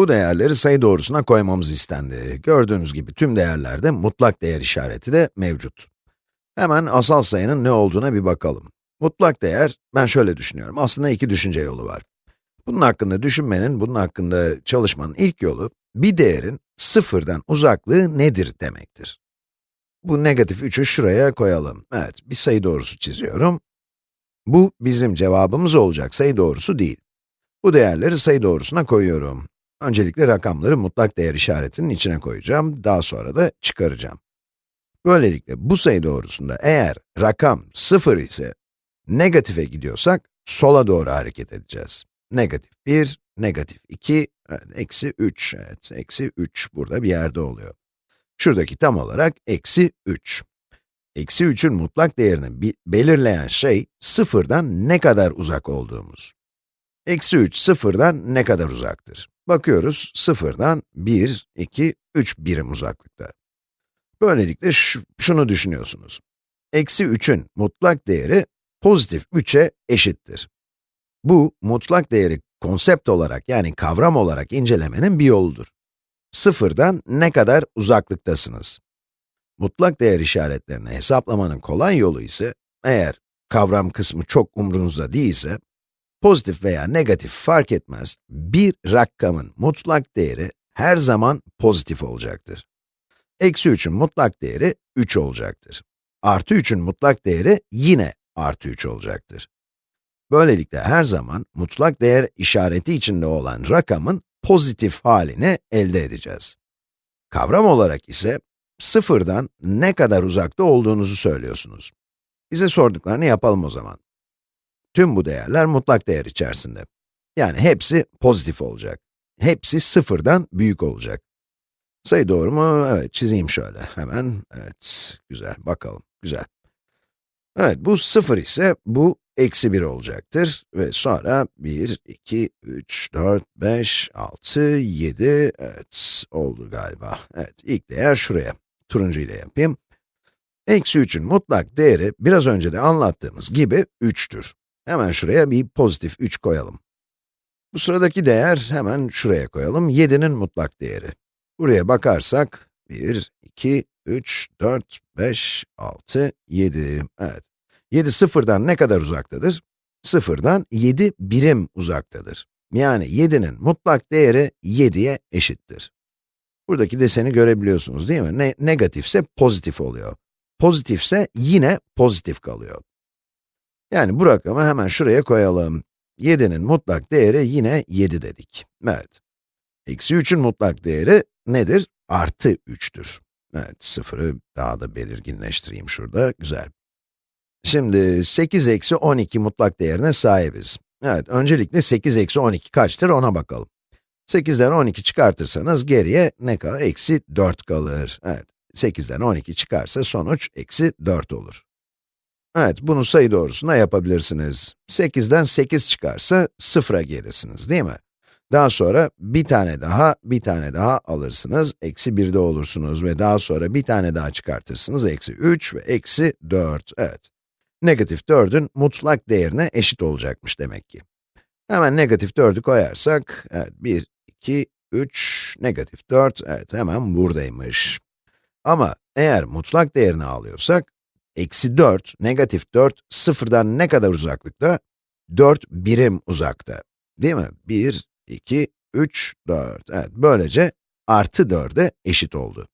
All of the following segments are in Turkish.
Bu değerleri sayı doğrusuna koymamız istendi. Gördüğünüz gibi tüm değerlerde mutlak değer işareti de mevcut. Hemen asal sayının ne olduğuna bir bakalım. Mutlak değer, ben şöyle düşünüyorum, aslında iki düşünce yolu var. Bunun hakkında düşünmenin, bunun hakkında çalışmanın ilk yolu, bir değerin sıfırdan uzaklığı nedir demektir. Bu negatif 3'ü şuraya koyalım. Evet, bir sayı doğrusu çiziyorum. Bu bizim cevabımız olacak sayı doğrusu değil. Bu değerleri sayı doğrusuna koyuyorum. Öncelikle rakamları mutlak değer işaretinin içine koyacağım, daha sonra da çıkaracağım. Böylelikle bu sayı doğrusunda eğer rakam 0 ise, negatife gidiyorsak, sola doğru hareket edeceğiz. Negatif 1, negatif 2, evet, eksi 3, evet, eksi 3 burada bir yerde oluyor. Şuradaki tam olarak eksi 3. Eksi 3'ün mutlak değerini belirleyen şey, sıfırdan ne kadar uzak olduğumuz. Eksi 3, sıfırdan ne kadar uzaktır? Bakıyoruz, sıfırdan 1, 2, 3 birim uzaklıkta. Böylelikle şunu düşünüyorsunuz. Eksi 3'ün mutlak değeri pozitif 3'e eşittir. Bu, mutlak değeri konsept olarak yani kavram olarak incelemenin bir yoludur. Sıfırdan ne kadar uzaklıktasınız? Mutlak değer işaretlerini hesaplamanın kolay yolu ise, eğer kavram kısmı çok umrunuzda değilse, pozitif veya negatif fark etmez, bir rakamın mutlak değeri her zaman pozitif olacaktır. Eksi 3'ün mutlak değeri 3 olacaktır. Artı 3'ün mutlak değeri yine artı 3 olacaktır. Böylelikle her zaman mutlak değer işareti içinde olan rakamın pozitif halini elde edeceğiz. Kavram olarak ise sıfırdan ne kadar uzakta olduğunuzu söylüyorsunuz. Bize sorduklarını yapalım o zaman. Tüm bu değerler mutlak değer içerisinde. Yani hepsi pozitif olacak. Hepsi sıfırdan büyük olacak. Sayı doğru mu? Evet, çizeyim şöyle. Hemen, evet, güzel, bakalım, güzel. Evet, bu sıfır ise bu eksi 1 olacaktır. Ve sonra 1, 2, 3, 4, 5, 6, 7, evet, oldu galiba. Evet, ilk değer şuraya. Turuncu ile yapayım. Eksi 3'ün mutlak değeri, biraz önce de anlattığımız gibi 3'tür. Hemen şuraya bir pozitif 3 koyalım. Bu sıradaki değer, hemen şuraya koyalım, 7'nin mutlak değeri. Buraya bakarsak, 1, 2, 3, 4, 5, 6, 7, evet. 7 sıfırdan ne kadar uzaktadır? Sıfırdan 7 birim uzaktadır. Yani 7'nin mutlak değeri 7'ye eşittir. Buradaki deseni görebiliyorsunuz değil mi? Ne negatifse pozitif oluyor. Pozitifse yine pozitif kalıyor. Yani bu rakamı hemen şuraya koyalım. 7'nin mutlak değeri yine 7 dedik. Evet. Eksi 3'ün mutlak değeri nedir? Artı 3'tür. Evet, sıfırı daha da belirginleştireyim şurada. Güzel. Şimdi 8 eksi 12 mutlak değerine sahibiz. Evet, öncelikle 8 eksi 12 kaçtır ona bakalım. 8'den 12 çıkartırsanız geriye ne kalır? Eksi 4 kalır. Evet, 8'den 12 çıkarsa sonuç eksi 4 olur. Evet, bunu sayı doğrusuna yapabilirsiniz. 8'den 8 çıkarsa 0'a gelirsiniz, değil mi? Daha sonra bir tane daha, bir tane daha alırsınız, eksi 1'de olursunuz ve daha sonra bir tane daha çıkartırsınız, eksi 3 ve eksi 4, evet. Negatif 4'ün mutlak değerine eşit olacakmış demek ki. Hemen negatif 4'ü koyarsak, evet 1, 2, 3, negatif 4, evet hemen buradaymış. Ama eğer mutlak değerini alıyorsak, eksi 4, negatif 4, sıfırdan ne kadar uzaklıkta? 4 birim uzakta. Değil mi? 1, 2, 3, 4. Evet, böylece artı 4'e eşit oldu.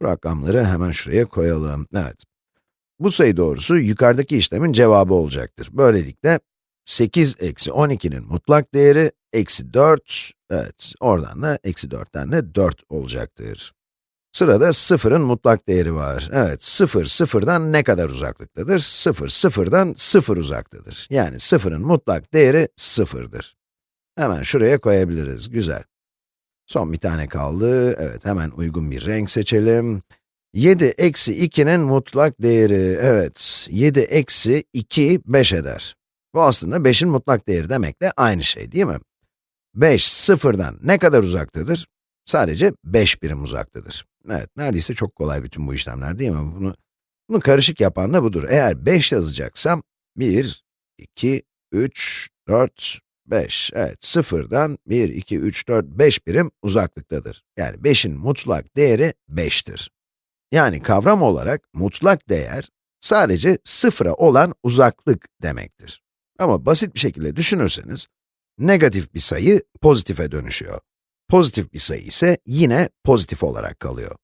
Bu rakamları hemen şuraya koyalım. Evet. Bu sayı doğrusu yukarıdaki işlemin cevabı olacaktır. Böylelikle 8 eksi 12'nin mutlak değeri eksi 4, evet, oradan da eksi 4'ten de 4 olacaktır. Sırada 0'ın mutlak değeri var. Evet, 0, 0'dan ne kadar uzaklıktadır? 0, 0'dan 0 uzaktadır. Yani 0'ın mutlak değeri 0'dır. Hemen şuraya koyabiliriz, güzel. Son bir tane kaldı, evet hemen uygun bir renk seçelim. 7 eksi 2'nin mutlak değeri, evet, 7 eksi 2, 5 eder. Bu aslında 5'in mutlak değeri demekle aynı şey değil mi? 5, sıfırdan ne kadar uzaktadır? Sadece 5 birim uzaktadır. Evet, neredeyse çok kolay bütün bu işlemler değil mi? Bunu, bunu karışık yapan da budur. Eğer 5 yazacaksam, 1, 2, 3, 4, 5, evet, sıfırdan 1, 2, 3, 4, 5 birim uzaklıktadır. Yani 5'in mutlak değeri 5'tir. Yani kavram olarak mutlak değer, sadece sıfıra olan uzaklık demektir. Ama basit bir şekilde düşünürseniz, negatif bir sayı pozitife dönüşüyor. Pozitif bir sayı ise yine pozitif olarak kalıyor.